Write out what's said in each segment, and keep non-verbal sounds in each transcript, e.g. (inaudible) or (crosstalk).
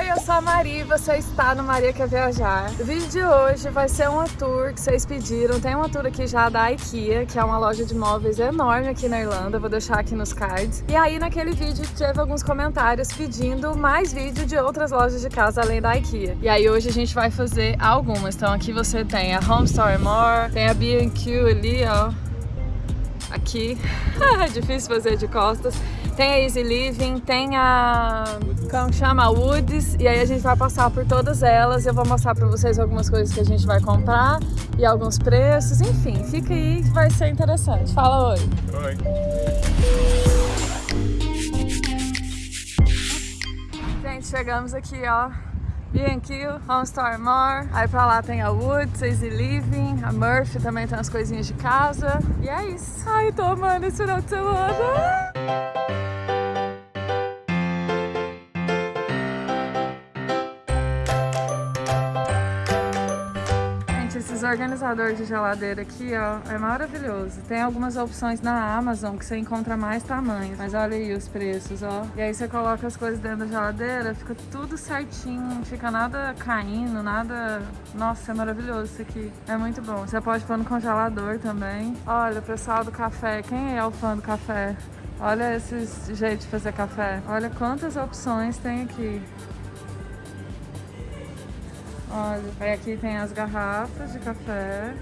Oi, eu sou a Maria e você está no Maria Quer Viajar. O vídeo de hoje vai ser uma tour que vocês pediram. Tem uma tour aqui já da IKEA, que é uma loja de móveis enorme aqui na Irlanda. Vou deixar aqui nos cards. E aí naquele vídeo teve alguns comentários pedindo mais vídeo de outras lojas de casa além da IKEA. E aí hoje a gente vai fazer algumas. Então aqui você tem a Home Store More, tem a B&Q ali, ó. Aqui. (laughs) é difícil fazer de costas. Tem a Easy Living, tem a... como chama? Woods. E aí a gente vai passar por todas elas. Eu vou mostrar pra vocês algumas coisas que a gente vai comprar e alguns preços. Enfim, fica aí que vai ser interessante. Fala oi. Oi. Gente, chegamos aqui, ó. B&Q, Home Store More. Aí pra lá tem a Woods, Easy Living, a Murphy também tem as coisinhas de casa. E é isso. Ai, tô amando esse final de semana. Esses organizadores de geladeira aqui, ó, é maravilhoso. Tem algumas opções na Amazon que você encontra mais tamanhos. Mas olha aí os preços, ó. E aí você coloca as coisas dentro da geladeira, fica tudo certinho, não fica nada caindo, nada... Nossa, é maravilhoso isso aqui. É muito bom. Você pode pôr no congelador também. Olha, o pessoal do café. Quem é o fã do café? Olha esse jeito de fazer café. Olha quantas opções tem aqui. Olha, aí aqui tem as garrafas de café.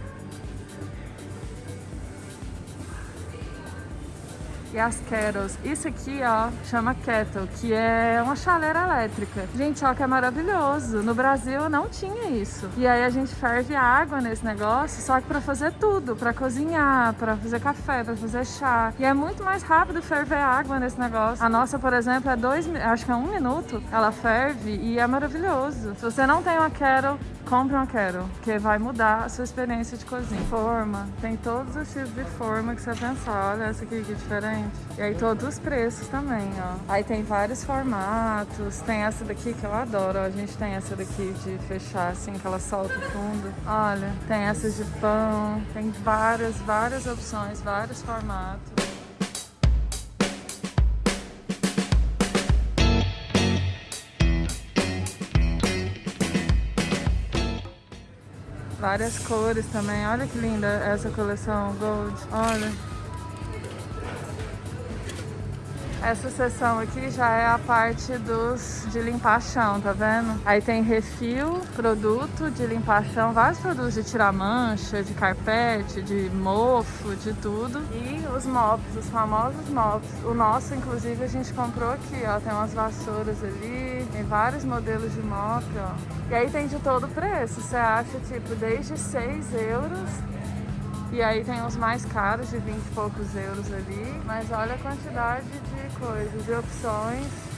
E as kettles. Isso aqui, ó, chama kettle, que é uma chaleira elétrica. Gente, ó, que é maravilhoso. No Brasil não tinha isso. E aí a gente ferve água nesse negócio, só que pra fazer tudo. Pra cozinhar, pra fazer café, pra fazer chá. E é muito mais rápido ferver água nesse negócio. A nossa, por exemplo, é dois, acho que é um minuto. Ela ferve e é maravilhoso. Se você não tem uma kettle, compre uma Kettle, que vai mudar a sua experiência de cozinha. Forma, tem todos os tipos de forma que você pensar. Olha essa aqui que diferente. E aí todos os preços também, ó. Aí tem vários formatos. Tem essa daqui que eu adoro, ó. A gente tem essa daqui de fechar assim, que ela solta o fundo. Olha, tem essas de pão. Tem várias, várias opções, vários formatos. Várias cores também. Olha que linda essa coleção Gold. Olha. Essa seção aqui já é a parte dos de limpar chão, tá vendo? Aí tem refil, produto de limpar chão, vários produtos de tirar mancha, de carpete, de mofo, de tudo. E os mops, os famosos mops. O nosso, inclusive, a gente comprou aqui, ó. Tem umas vassouras ali, tem vários modelos de mop, ó. E aí tem de todo preço. Você acha, tipo, desde 6 euros e aí tem os mais caros, de 20 e poucos euros ali. Mas olha a quantidade de coisas, de opções.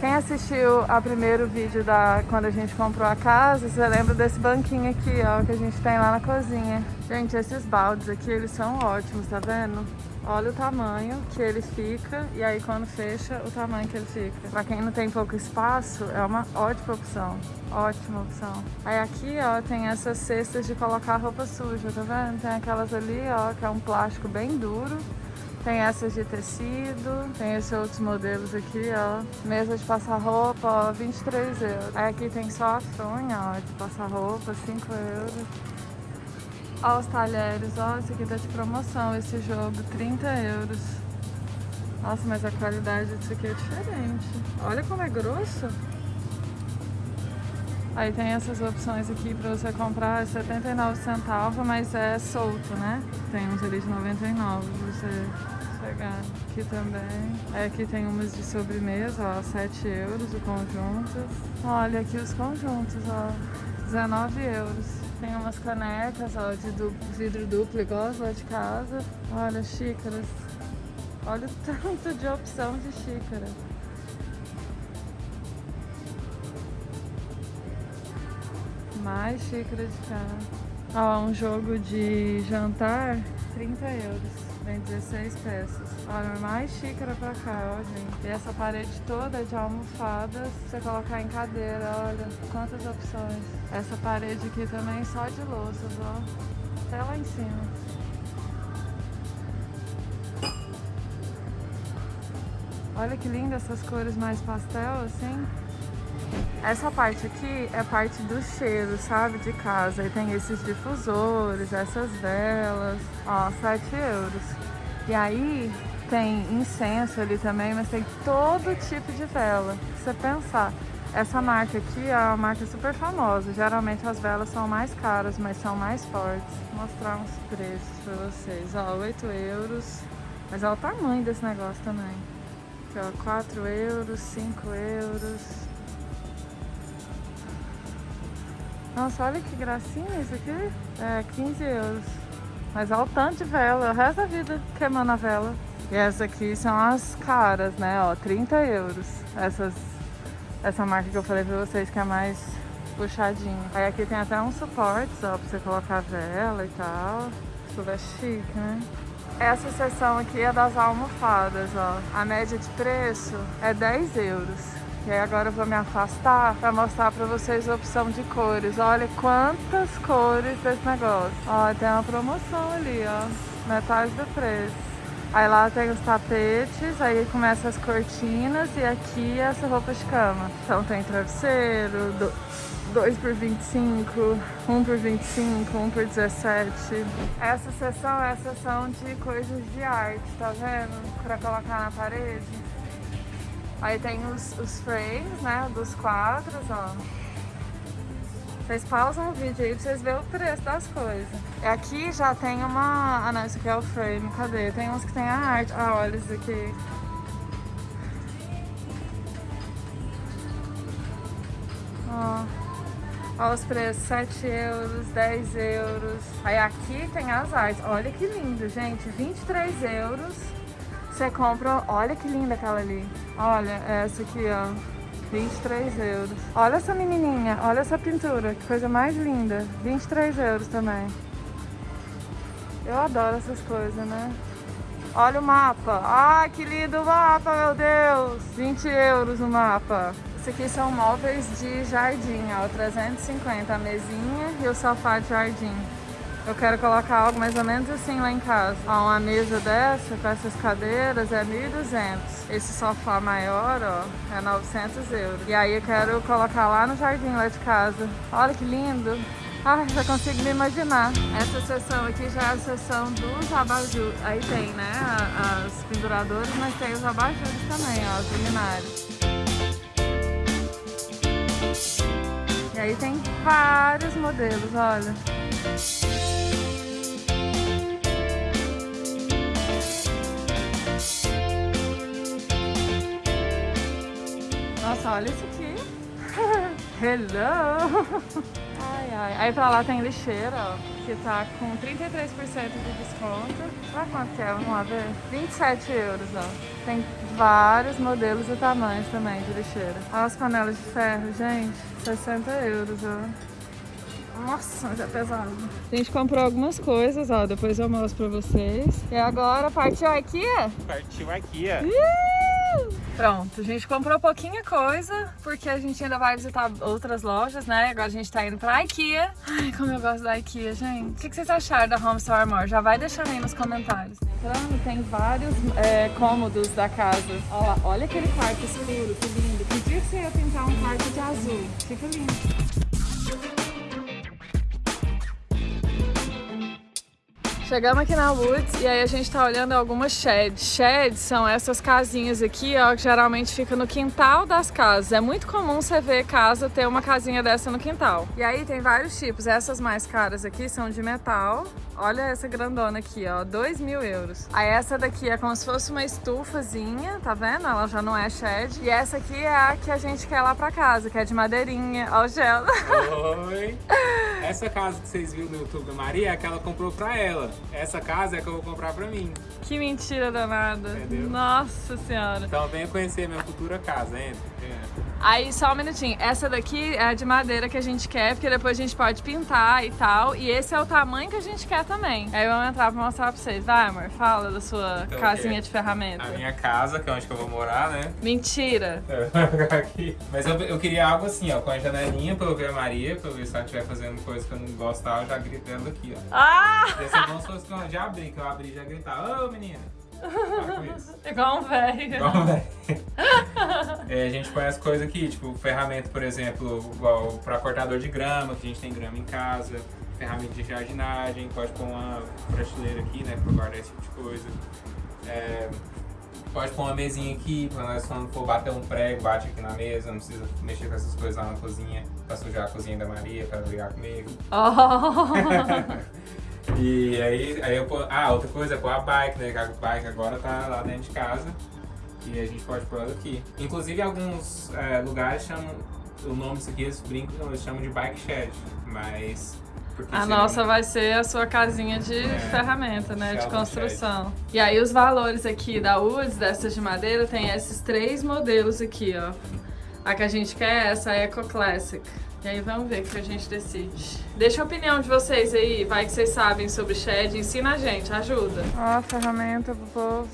Quem assistiu ao primeiro vídeo da quando a gente comprou a casa, você lembra desse banquinho aqui, ó, que a gente tem lá na cozinha. Gente, esses baldes aqui, eles são ótimos, tá vendo? Olha o tamanho que ele fica e aí quando fecha, o tamanho que ele fica. Pra quem não tem pouco espaço, é uma ótima opção. Ótima opção. Aí aqui, ó, tem essas cestas de colocar roupa suja, tá vendo? Tem aquelas ali, ó, que é um plástico bem duro. Tem essas de tecido, tem esses outros modelos aqui, ó. Mesa de passar roupa, ó, 23 euros. Aí aqui tem só a fronha, ó, de passar roupa, 5 euros. Ó os talheres, ó, esse aqui tá de promoção, esse jogo, 30 euros. Nossa, mas a qualidade disso aqui é diferente. Olha como é grosso. Aí tem essas opções aqui pra você comprar, é 79 centavos, mas é solto, né? Tem uns ali de 99 pra você pegar. Aqui também. Aí aqui tem umas de sobremesa, ó, 7 euros o conjunto. Olha aqui os conjuntos, ó, 19 euros. Tem umas canecas, ó, de duplo, vidro duplo, igual as lá de casa. Olha, xícaras. Olha o (laughs) tanto de opção de xícara. Mais xícara de cá. Ó, um jogo de jantar, 30 euros. Vem 16 peças. Olha, mais xícara pra cá, ó, gente. E essa parede toda de almofadas, você colocar em cadeira, olha. Quantas opções. Essa parede aqui também só de louças, ó. Até lá em cima. Olha que linda essas cores mais pastel, assim. Essa parte aqui é parte do cheiro, sabe? De casa. E tem esses difusores, essas velas. Ó, 7 euros. E aí tem incenso ali também, mas tem todo tipo de vela. Se você pensar, essa marca aqui é uma marca super famosa. Geralmente as velas são mais caras, mas são mais fortes. Vou mostrar uns preços pra vocês. Ó, 8 euros. Mas olha o tamanho desse negócio também. Aqui, ó, 4 euros, 5 euros. Nossa, olha que gracinha isso aqui. É, 15 euros. Mas olha o tanto de vela, o resto da vida queimando a vela. E essa aqui são as caras, né? Ó, 30 euros. Essas, essa marca que eu falei pra vocês que é mais puxadinha. Aí aqui tem até uns suportes, ó, pra você colocar vela e tal. Tudo é chique, né? Essa seção aqui é das almofadas, ó. A média de preço é 10 euros. E aí agora eu vou me afastar para mostrar para vocês a opção de cores. Olha quantas cores desse negócio. Ó, tem uma promoção ali, ó. Metade do preço. Aí lá tem os tapetes, aí começa as cortinas e aqui essa roupa de cama. Então tem travesseiro, 2 por 25, 1 por 25, 1 por 17. Essa seção é a seção de coisas de arte, tá vendo? Pra colocar na parede. Aí tem os, os frames, né, dos quadros, ó. Vocês pausam o vídeo aí pra vocês verem o preço das coisas. Aqui já tem uma... Ah não, isso aqui é o frame, cadê? Tem uns que tem a arte. Ah, olha isso aqui. Ó. Olha os preços, 7 euros, 10 euros. Aí aqui tem as artes. Olha que lindo, gente. 23 euros. Você compra... Olha que linda aquela ali. Olha, essa aqui, ó. 23 euros. Olha essa menininha, olha essa pintura, que coisa mais linda. 23 euros também. Eu adoro essas coisas, né? Olha o mapa. Ai, que lindo o mapa, meu Deus. 20 euros o mapa. Isso aqui são móveis de jardim, ó, 350 a mesinha e o sofá de jardim. Eu quero colocar algo mais ou menos assim lá em casa. Ó, uma mesa dessa com essas cadeiras é 1.200. Esse sofá maior, ó, é 900 euros. E aí eu quero colocar lá no jardim lá de casa. Olha que lindo. Ai, já consigo me imaginar. Essa seção aqui já é a seção dos abajur. Aí tem, né, as penduradoras, mas tem os abajures também, ó, os luminários. E aí tem vários modelos, olha. Olha isso aqui. (laughs) Hello! Ai, ai. Aí pra lá tem lixeira, ó, que tá com 33% de desconto. Olha quanto que é, vamos lá ver. 27 euros, ó. Tem vários modelos e tamanhos também de lixeira. Olha as panelas de ferro, gente. 60 euros, ó. Nossa, mas é pesado. A gente comprou algumas coisas, ó. Depois eu mostro pra vocês. E agora partiu a IKEA? Partiu a IKEA. Pronto, a gente comprou pouquinha coisa, porque a gente ainda vai visitar outras lojas, né? Agora a gente tá indo pra IKEA. Ai, como eu gosto da IKEA, gente. O que vocês acharam da Home Store More? Já vai deixando aí nos comentários. Entrando, tem vários é, cômodos da casa. Olha, olha aquele quarto escuro, que lindo. Que dia que você ia pintar um quarto de azul? Fica lindo. Chegamos aqui na Woods e aí a gente tá olhando algumas sheds. Sheds são essas casinhas aqui, ó, que geralmente fica no quintal das casas. É muito comum você ver casa ter uma casinha dessa no quintal. E aí tem vários tipos. Essas mais caras aqui são de metal. Olha essa grandona aqui, ó, 2 mil euros. Aí essa daqui é como se fosse uma estufazinha, tá vendo? Ela já não é shed. E essa aqui é a que a gente quer lá pra casa, que é de madeirinha. Ó o gelo. Oi! Essa casa que vocês viram no YouTube da Maria é a que ela comprou pra ela. Essa casa é a que eu vou comprar pra mim. Que mentira danada. Entendeu? Nossa senhora. Então venha conhecer minha futura casa, entra. Aí, só um minutinho. Essa daqui é a de madeira que a gente quer, porque depois a gente pode pintar e tal. E esse é o tamanho que a gente quer também. Aí vamos entrar pra mostrar pra vocês. Vai, amor, fala da sua Então, casinha é de ferramenta. A minha casa, que é onde que eu vou morar, né? Mentira. (laughs) Aqui. Mas eu, eu queria algo assim, ó, com a janelinha pra eu ver a Maria, pra eu ver se ela estiver fazendo coisa que eu não gostar, eu já grito ela aqui, ó. Ah! Bom se fosse que eu já abri, que eu abri e já gritar, ô menina. Para com isso. Igual um velho. Igual um velho. (laughs) É, a gente põe as coisas aqui, tipo, ferramenta, por exemplo, igual para cortador de grama, que a gente tem grama em casa, ferramenta de jardinagem, pode pôr uma prateleira aqui, né, para guardar esse tipo de coisa. É, pode pôr uma mesinha aqui, para nós quando for bater um prego, bate aqui na mesa, não precisa mexer com essas coisas lá na cozinha, para sujar a cozinha da Maria, para brigar comigo. Oh. (laughs) E aí, aí eu ah, outra coisa pôr a bike, né? A bike agora tá lá dentro de casa e a gente pode pôr ela aqui. Inclusive, alguns é, lugares chamam, o nome disso aqui, eles brincam, eles chamam de bike shed, mas... A nossa vai ser a sua casinha de é, ferramenta, né? De construção. E aí os valores aqui da Woods, dessas de madeira, tem esses três modelos aqui, ó. A que a gente quer é essa Eco Classic. E aí vamos ver o que a gente decide. Deixa a opinião de vocês aí, vai que vocês sabem sobre shed, ensina a gente, ajuda. Ó, ferramenta pro povo.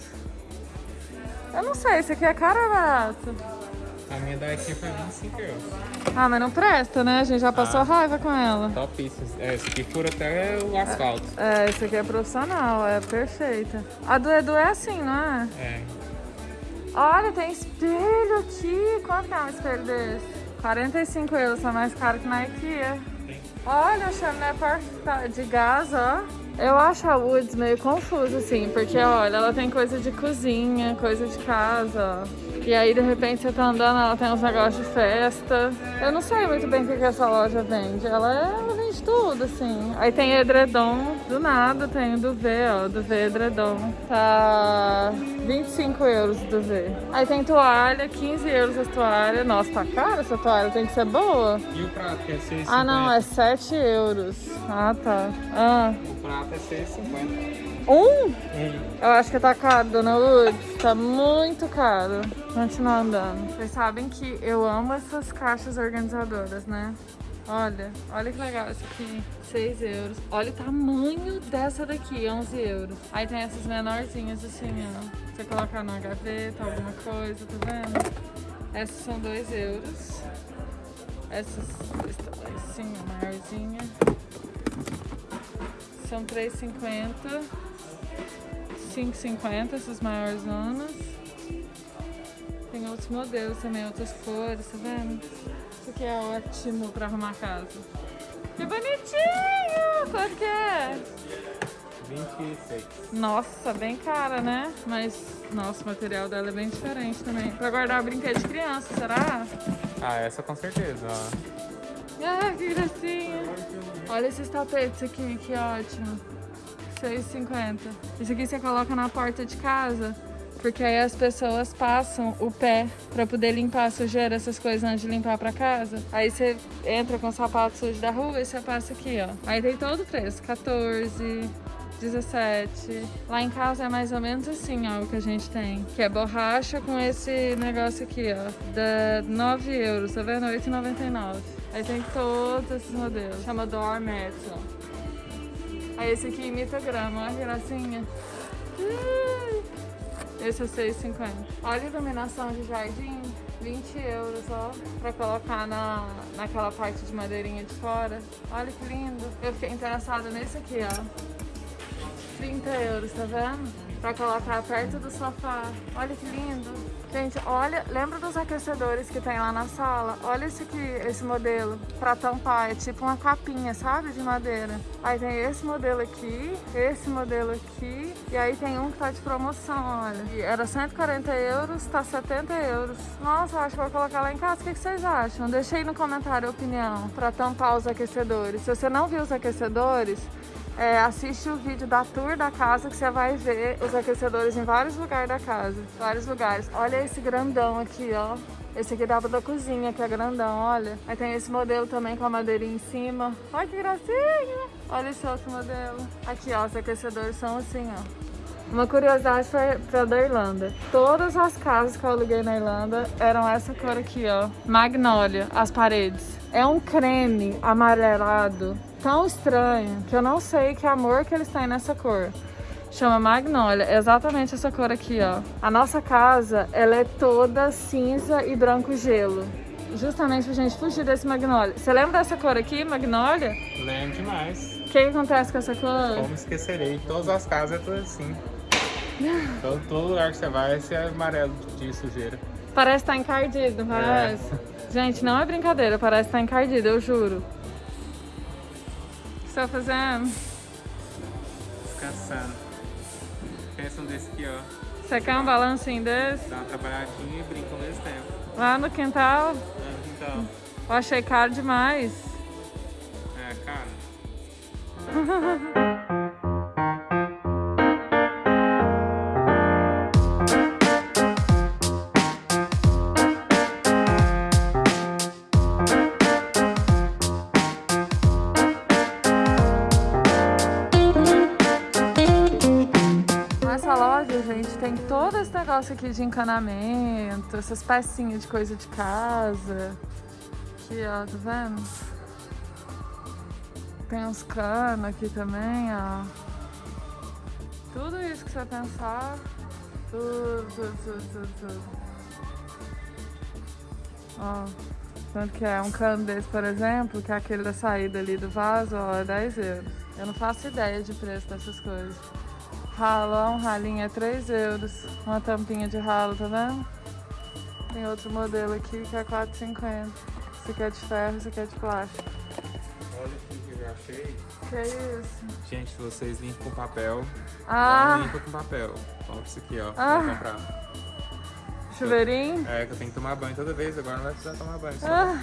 Eu não sei, isso aqui é caro ou barato? A minha daqui foi 25 euros. Ah, mas não presta, né? A gente já passou ah, raiva com ela. Topíssimo. É, esse aqui fura até o asfalto. É, esse aqui é profissional, é perfeita. A do Edu é assim, não é? É. Olha, tem espelho aqui. Quanto é um espelho desse? 45 euros, tá mais caro que na IKEA. Olha, o chaminé de gás, ó. Eu acho a Woods meio confusa, assim, porque, olha, ela tem coisa de cozinha, coisa de casa, ó. E aí, de repente, você tá andando, ela tem uns negócios de festa. Eu não sei muito bem o que, que essa loja vende. Ela, vende tudo, assim. Aí tem edredom, do nada tem o do V, ó, do V edredom. Tá 25 euros do V. Aí tem toalha, 15 euros a toalha. Nossa, tá cara essa toalha, tem que ser boa. E o prato, que é 6,50? Ah, não, é 7 euros. Ah, tá. Ah. O prato é 6,50. Um? Um. Eu acho que tá caro, Dona Lourdes. Tá muito caro. Continuar andando. Vocês sabem que eu amo essas caixas organizadoras, né? Olha, olha que legal essa aqui. 6 euros. Olha o tamanho dessa daqui, 11 euros. Aí tem essas menorzinhas assim, ó. Você colocar na gaveta, alguma coisa, tá vendo? Essas são 2 euros. Essas, assim, maiorzinha. São 3,50. 5,50 essas maiores zonas. Tem outros modelos também, outras cores, tá vendo? Isso aqui é ótimo pra arrumar casa. Que bonitinho! Quanto que é? 26. Nossa, bem cara, né? Mas, nossa, o material dela é bem diferente também. Pra guardar brinquedo de criança, será? Ah, essa com certeza, ó. Ah, que gracinha. Olha esses tapetes aqui, que ótimo. 6,50. Isso aqui você coloca na porta de casa, porque aí as pessoas passam o pé pra poder limpar a sujeira, essas coisas antes de limpar pra casa. Aí você entra com o sapato sujo da rua e você passa aqui, ó. Aí tem todo o preço, 14, 17. Lá em casa é mais ou menos assim, ó, o que a gente tem. Que é borracha com esse negócio aqui, ó. Da 9 euros, tá vendo? 8,99. Aí tem todos esses modelos. Chama Door Metal. Aí esse aqui imita grama, olha que gracinha. Esse é 6,50. Olha a iluminação de jardim, 20 euros, ó, pra colocar na, naquela parte de madeirinha de fora. Olha que lindo. Eu fiquei interessada nesse aqui, ó. 30 euros, tá vendo? pra colocar perto do sofá. Olha que lindo. Gente, olha, lembra dos aquecedores que tem lá na sala? Olha esse aqui, esse modelo, pra tampar. É tipo uma capinha, sabe? De madeira. Aí tem esse modelo aqui, esse modelo aqui. E aí tem um que tá de promoção, olha. E era 140 euros, tá 70 euros. Nossa, acho que vou colocar lá em casa. O que, que vocês acham? Deixa aí no comentário a opinião pra tampar os aquecedores. Se você não viu os aquecedores, é, assiste o vídeo da tour da casa que você vai ver os aquecedores em vários lugares da casa. Vários lugares. Olha esse grandão aqui, ó. Esse aqui dá da cozinha, que é grandão, olha. Aí tem esse modelo também com a madeirinha em cima. Olha que gracinha! Olha esse outro modelo. Aqui, ó, os aquecedores são assim, ó. Uma curiosidade foi pra da Irlanda. Todas as casas que eu aluguei na Irlanda eram essa cor aqui, ó. Magnólia, as paredes. É um creme amarelado tão estranho que eu não sei que amor que eles têm nessa cor. Chama Magnolia, é exatamente essa cor aqui, ó. A nossa casa, ela é toda cinza e branco gelo. Justamente pra gente fugir desse Magnolia. Você lembra dessa cor aqui, Magnolia? Lembro demais. O que, que, acontece com essa cor? Como esquecerei, todas as casas é tudo assim. (laughs) Então todo lugar que você vai, esse é amarelo de sujeira. Parece estar tá encardido, parece? É. Gente, não é brincadeira, parece estar tá encardido, eu juro. O que você tá fazendo? Descansando. Pensa um desse aqui, ó. Você quer um balancinho desse? Dá uma trabalhadinha e brinca ao mesmo tempo. Lá no quintal? Lá no quintal. Eu achei caro demais. É, caro. (laughs) negócio aqui de encanamento, essas pecinhas de coisa de casa. Aqui, ó, tá vendo? Tem uns canos aqui também, ó. Tudo isso que você pensar. Tudo, tudo, tudo, tudo, tudo. Ó, tanto que é um cano desse, por exemplo, que é aquele da saída ali do vaso, ó, é 10 euros. Eu não faço ideia de preço dessas coisas. Ralão, ralinho é 3 euros. Uma tampinha de ralo, tá vendo? Tem outro modelo aqui que é 4,50. Esse aqui é de ferro, esse aqui é de plástico. Olha aqui que eu já achei. Que é isso? Gente, vocês limpam com papel. Ah! Não limpa com papel. Olha isso aqui, ó. Ah. Vou comprar. Chuveirinho? É, que eu tenho que tomar banho toda vez, agora não vai precisar tomar banho. Ah.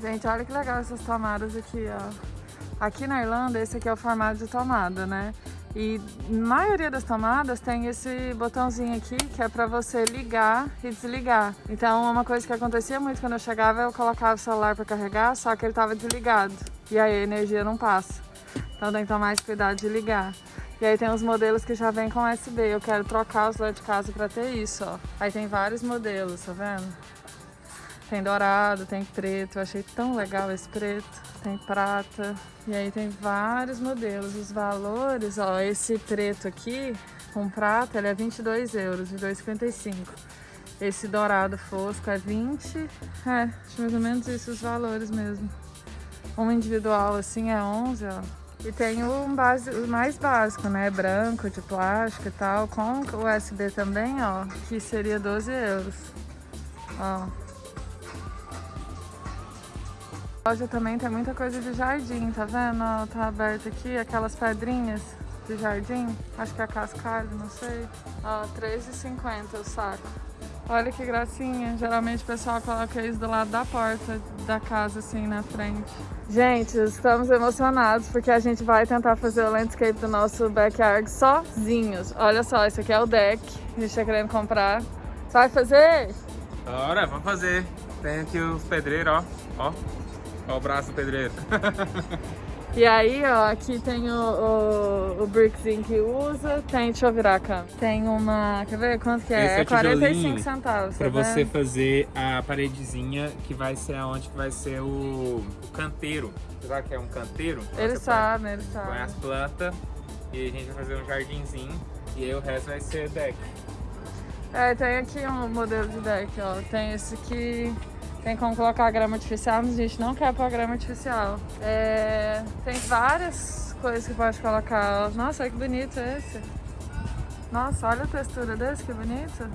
Gente, olha que legal essas tomadas aqui, ó. Aqui na Irlanda, esse aqui é o formato de tomada, né? E na maioria das tomadas tem esse botãozinho aqui que é para você ligar e desligar. Então uma coisa que acontecia muito quando eu chegava, eu colocava o celular para carregar, só que ele estava desligado. E aí a energia não passa. Então tem que tomar mais cuidado de ligar. E aí tem os modelos que já vem com USB. Eu quero trocar os lá de casa para ter isso, ó. Aí tem vários modelos, tá vendo? Tem dourado, tem preto. Eu achei tão legal esse preto. Tem prata. E aí tem vários modelos. Os valores, ó, esse preto aqui com prata, ele é 22 euros, de 2,55. Esse dourado fosco é 20. É, acho mais ou menos isso os valores mesmo. Um individual assim é 11, ó. E tem o, base, o mais básico, né? Branco, de plástico e tal, com USB também, ó, que seria 12 euros. Ó, a loja também tem muita coisa de jardim, tá vendo? Tá aberto aqui, aquelas pedrinhas de jardim. Acho que é cascalho, não sei. Ó, R$3,50 o saco. Olha que gracinha. Geralmente o pessoal coloca isso do lado da porta da casa, assim, na frente. Gente, estamos emocionados porque a gente vai tentar fazer o landscape do nosso backyard sozinhos. Olha só, esse aqui é o deck a gente tá querendo comprar. Você vai fazer? Bora, vamos fazer. Tem aqui os pedreiros, ó. ó. Olha o braço do pedreiro. (laughs) E aí, ó, aqui tem o, o, o brickzinho que usa, tem, deixa eu virar a câmera. Tem uma, quer ver quanto que é? Esse é, é 45 centavos, Pra tá você fazer a paredezinha que vai ser aonde que vai ser o, o canteiro. Você sabe que é um canteiro? Ele sabe, ele sabe. Põe as plantas e a gente vai fazer um jardinzinho e aí o resto vai ser deck. É, tem aqui um modelo de deck, ó. Tem esse aqui, tem como colocar grama artificial, mas a gente não quer pôr grama artificial. É, tem várias coisas que pode colocar. Nossa, que bonito esse. Nossa, olha a textura desse, que bonito.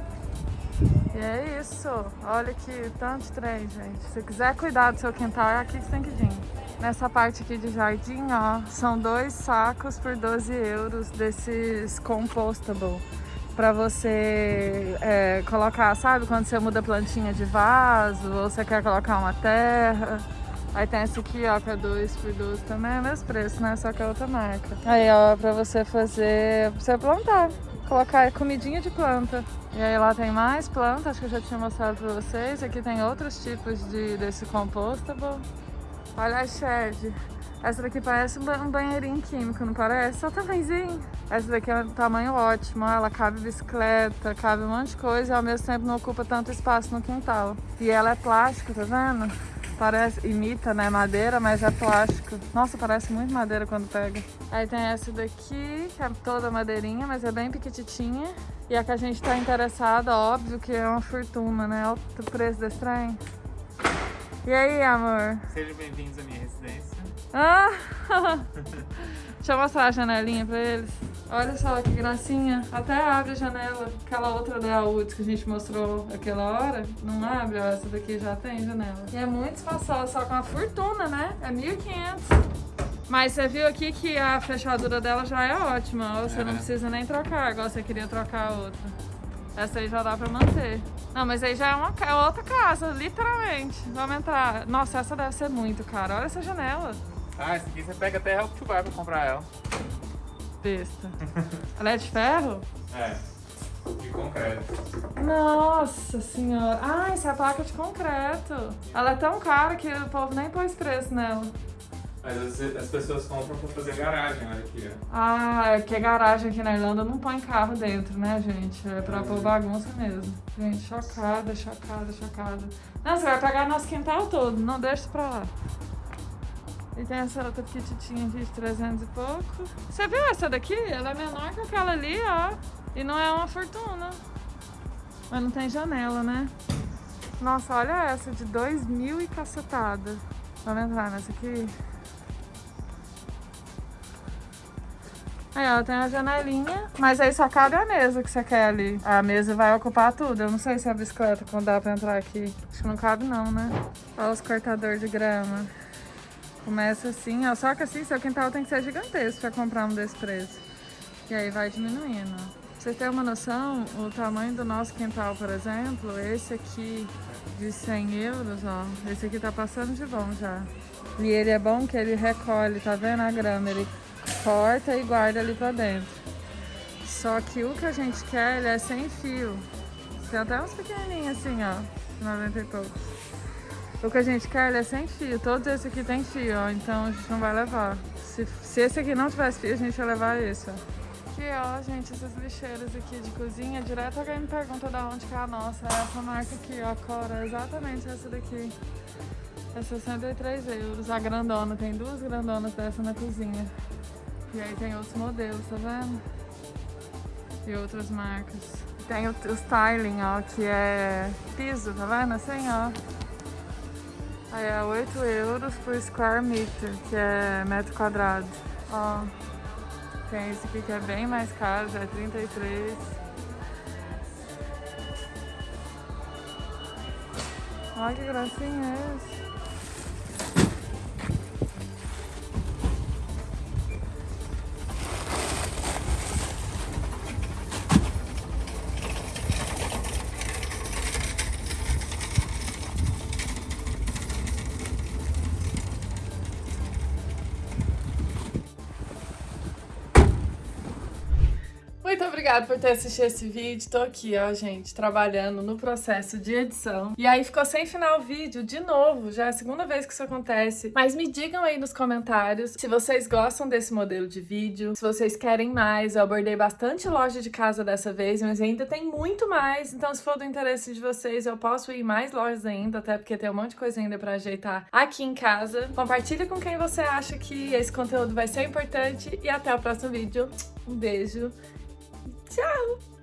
E é isso. Olha que tanto trem, gente. Se quiser cuidar do seu quintal, é aqui que tem que vir. Nessa parte aqui de jardim, ó, são dois sacos por 12 euros desses compostable para você é, colocar, sabe? Quando você muda plantinha de vaso ou você quer colocar uma terra. Aí tem esse aqui, ó, que é 2 por 12 também, é o mesmo preço, né? Só que é outra marca. Aí, ó, pra você fazer, pra você plantar. Colocar comidinha de planta. E aí lá tem mais planta, acho que eu já tinha mostrado pra vocês. Aqui tem outros tipos de, desse compostable. Olha a shed. Essa daqui parece um banheirinho químico, não parece? Só tamanhozinho. Essa daqui é um tamanho ótimo, ela cabe bicicleta, cabe um monte de coisa e ao mesmo tempo não ocupa tanto espaço no quintal. E ela é plástico, tá vendo? Parece, imita, né, madeira, mas é plástico. Nossa, parece muito madeira quando pega. Aí tem essa daqui, que é toda madeirinha, mas é bem piquititinha. E a que a gente tá interessada, óbvio que é uma fortuna, né? Olha o preço desse trem. E aí, amor? Sejam bem-vindos à minha residência. Ah! (laughs) Deixa eu mostrar a janelinha pra eles. Olha só que gracinha. Até abre a janela. Aquela outra da Woods que a gente mostrou aquela hora, não abre. Ó, essa daqui já tem janela. E é muito espaçosa, só com uma fortuna, né? É 1.500. Mas você viu aqui que a fechadura dela já é ótima. Você é. não precisa nem trocar, igual você queria trocar a outra. Essa aí já dá pra manter. Não, mas aí já é, uma, é outra casa, literalmente. Vamos entrar. Nossa, essa deve ser muito cara. Olha essa janela. Ah, essa aqui você pega até Help to Buy pra comprar ela. Besta. ela é de ferro? É. De concreto. Nossa senhora. Ah, essa é a placa de concreto. Ela é tão cara que o povo nem pôs preço nela. Mas as, as pessoas compram pra fazer garagem, olha aqui, ó. Ah, é que garagem aqui na Irlanda não põe carro dentro, né, gente? É pra pôr bagunça mesmo. Gente, chocada, chocada, chocada. Não, você vai pegar nosso quintal todo, não deixa pra lá. E tem essa outra petititinha aqui de 300 e pouco. Você viu essa daqui? Ela é menor que aquela ali, ó. E não é uma fortuna. Mas não tem janela, né? Nossa, olha essa de 2 mil e cacetada. Vamos entrar nessa aqui? Aí, ó, tem a janelinha, mas aí só cabe a mesa que você quer ali. A mesa vai ocupar tudo. Eu não sei se a bicicleta dá pra entrar aqui. Acho que não cabe não, né? Olha os cortadores de grama. Começa assim, ó. Só que assim, seu quintal tem que ser gigantesco pra comprar um desse preço. E aí vai diminuindo, vocês terem uma noção, o tamanho do nosso quintal, por exemplo, esse aqui de 100 euros, ó. Esse aqui tá passando de bom já. E ele é bom que ele recolhe, tá vendo a grama? Ele corta e guarda ali pra dentro. Só que o que a gente quer, ele é sem fio. Tem até uns pequenininhos assim, ó. 90 e poucos. O que a gente quer é sem fio. Todos esses aqui tem fio, ó. Então a gente não vai levar. Se, se esse aqui não tivesse fio, a gente ia levar esse, ó. Aqui, ó, gente, essas lixeiras aqui de cozinha. Direto alguém me pergunta da onde que é a nossa. É essa marca aqui, ó, Cora. Exatamente essa daqui. É 63 euros. A grandona. Tem duas grandonas dessa na cozinha. E aí tem outros modelos, tá vendo? E outras marcas. Tem o, o styling, ó, que é piso, tá vendo? Assim, ó. Aí é 8 euros por square meter, que é metro quadrado. Ó, tem esse aqui que é bem mais caro, já é 33. Olha que gracinha é esse. Muito obrigada por ter assistido esse vídeo. Tô aqui, ó, gente, trabalhando no processo de edição. E aí ficou sem final o vídeo, de novo. Já é a segunda vez que isso acontece. Mas me digam aí nos comentários se vocês gostam desse modelo de vídeo, se vocês querem mais. Eu abordei bastante loja de casa dessa vez, mas ainda tem muito mais. Então, se for do interesse de vocês, eu posso ir mais lojas ainda, até porque tem um monte de coisa ainda pra ajeitar aqui em casa. Compartilha com quem você acha que esse conteúdo vai ser importante. E até o próximo vídeo. Um beijo. Tchau!